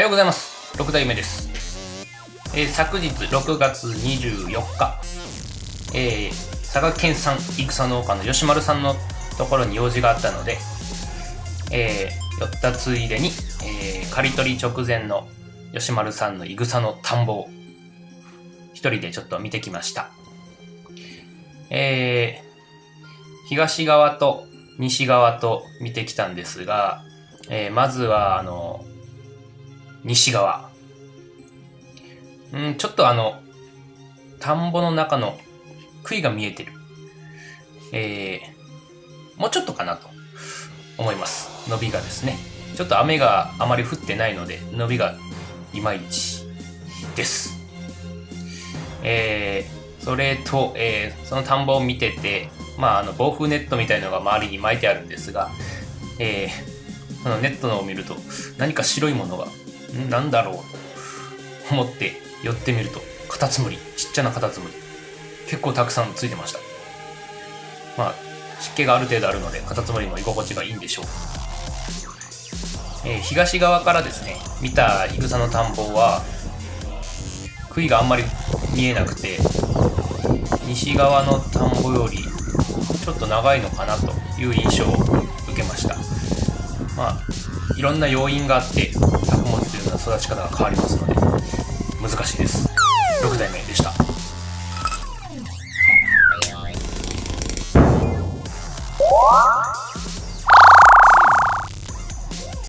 はようございます。6代目です。えー、昨日6月24日、えー、佐賀県産戦農家の吉丸さんのところに用事があったので、えー、寄ったついでに、えー、刈り取り直前の吉丸さんの戦の田んぼを一人でちょっと見てきました。えー、東側と西側と見てきたんですが、えー、まずは、あの、西側。うん、ちょっとあの、田んぼの中の杭が見えてる。えー、もうちょっとかなと思います。伸びがですね。ちょっと雨があまり降ってないので、伸びがいまいちです。えー、それと、えー、その田んぼを見てて、まあ、あの、防風ネットみたいのが周りに巻いてあるんですが、えー、そのネットのを見ると、何か白いものが、なんだろうと思って寄ってみると、カタツムリ、ちっちゃなカタツムリ。結構たくさんついてました。まあ、湿気がある程度あるので、カタツムリも居心地がいいんでしょう。えー、東側からですね、見たいぐさの田んぼは、杭があんまり見えなくて、西側の田んぼよりちょっと長いのかなという印象を受けました。まあ、いろんな要因があって、作物というのは育ち方が変わりますので、難しいです。6代目でした。